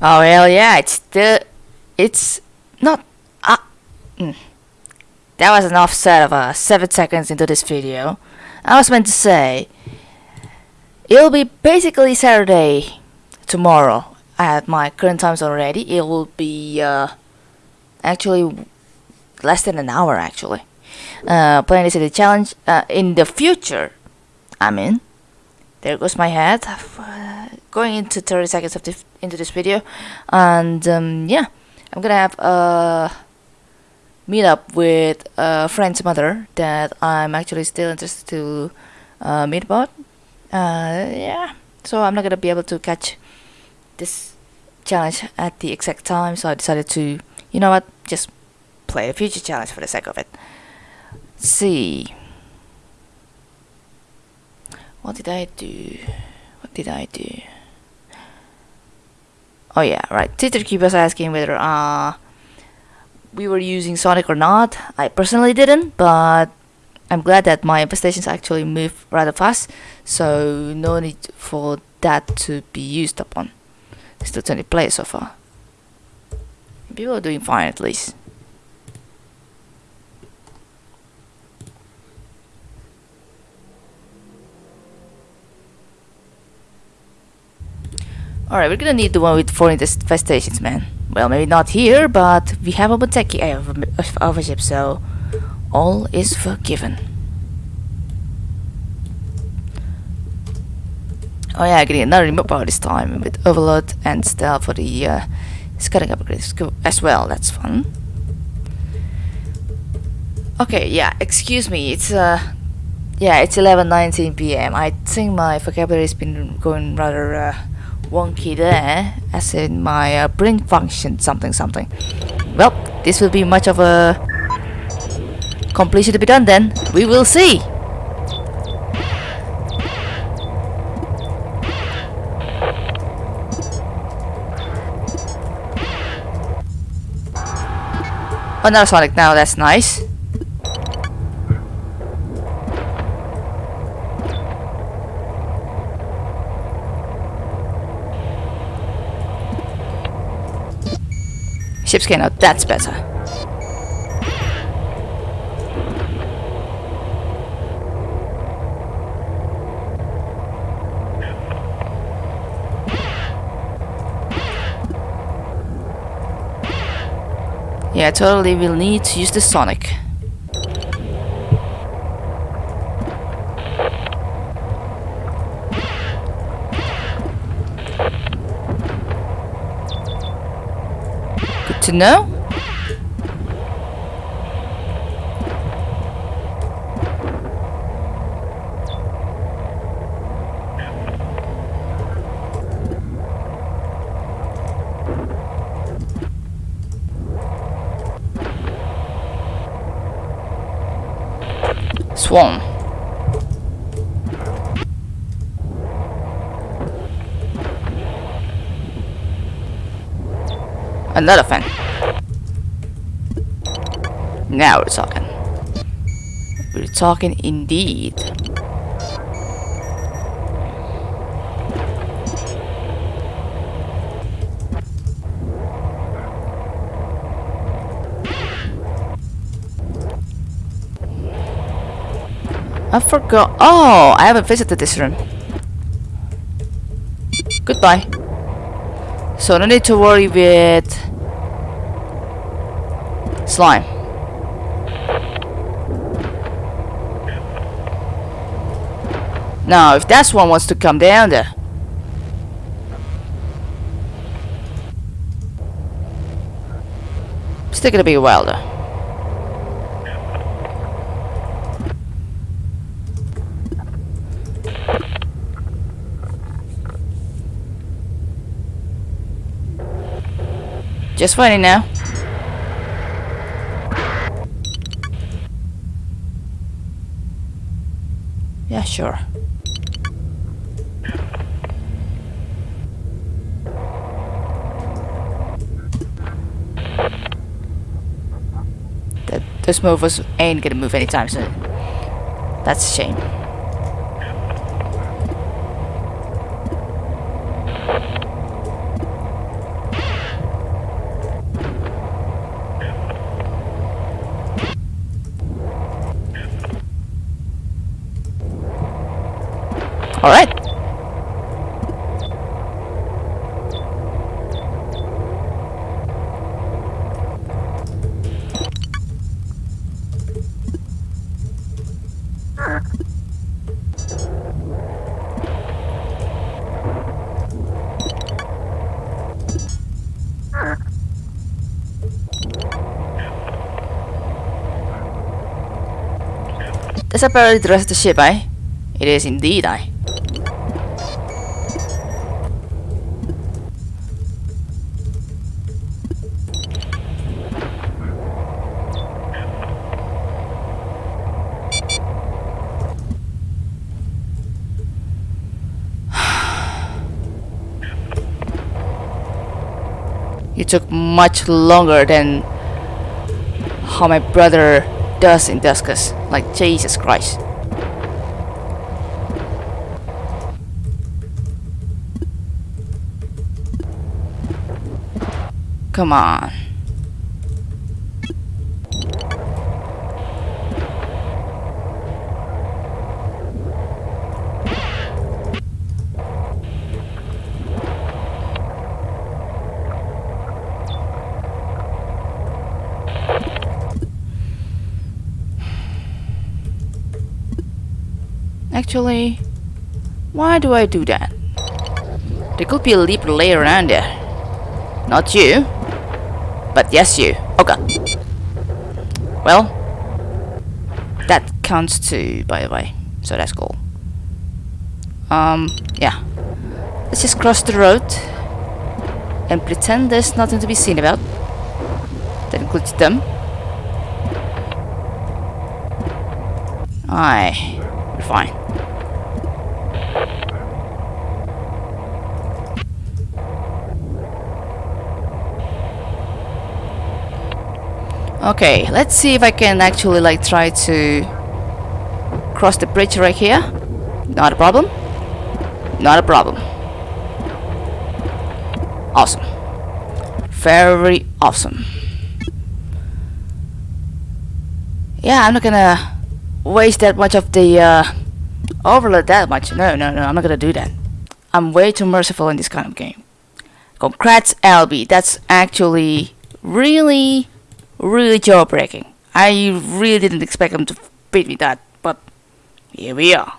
Oh hell yeah! It's the, it's not. Uh, mm. That was an offset of uh, seven seconds into this video. I was meant to say it'll be basically Saturday tomorrow at my current times already. It will be uh, actually less than an hour actually. Uh, playing this city challenge uh, in the future. I mean, there goes my head. Going into 30 seconds of this into this video, and um, yeah, I'm gonna have a meet up with a friend's mother that I'm actually still interested to uh, meet about. Uh, yeah, so I'm not gonna be able to catch this challenge at the exact time, so I decided to, you know what, just play a future challenge for the sake of it. See. What did I do? What did I do? Oh yeah, right. Twitter keep asking whether uh we were using Sonic or not. I personally didn't, but I'm glad that my infestations actually move rather fast, so no need for that to be used upon. Still 20 players so far. People are doing fine at least. Alright, we're gonna need the one with four infestations, man. Well, maybe not here, but we have a Moteki overship, so all is forgiven. Oh yeah, getting another remote power this time with overload and stealth for the uh, scouting upgrades as well. That's fun. Okay, yeah. Excuse me. It's uh, yeah, it's 11:19 p.m. I think my vocabulary has been going rather uh, wonky there, as in my uh, brain function something something. Well, this will be much of a completion to be done then. We will see. Another Sonic now, that's nice. Ship scanner, that's better. Yeah, totally we'll need to use the Sonic. To know. Swarm. Another fan. Now we're talking. We're talking indeed. I forgot. Oh, I haven't visited this room. Goodbye. So no need to worry with slime. Now, if that one wants to come down there. Still gonna be a while though. Just waiting now. Yeah, sure. That those movers ain't gonna move anytime soon. That's a shame. Alright. That's apparently the rest of the ship, eh? It is indeed, eh? It took much longer than how my brother does in Duskers. Like, Jesus Christ. Come on. Actually, why do I do that? There could be a leap layer around there. Not you. But yes you. Oh god. Well, that counts too, by the way. So that's cool. Um, yeah. Let's just cross the road and pretend there's nothing to be seen about. That includes them. Aye, we're fine. Okay, let's see if I can actually like try to cross the bridge right here. Not a problem. Not a problem. Awesome. Very awesome. Yeah, I'm not gonna waste that much of the uh, overload that much. No, no, no, I'm not gonna do that. I'm way too merciful in this kind of game. Congrats, Albie. That's actually really really jaw breaking. I really didn't expect him to beat me that, but here we are.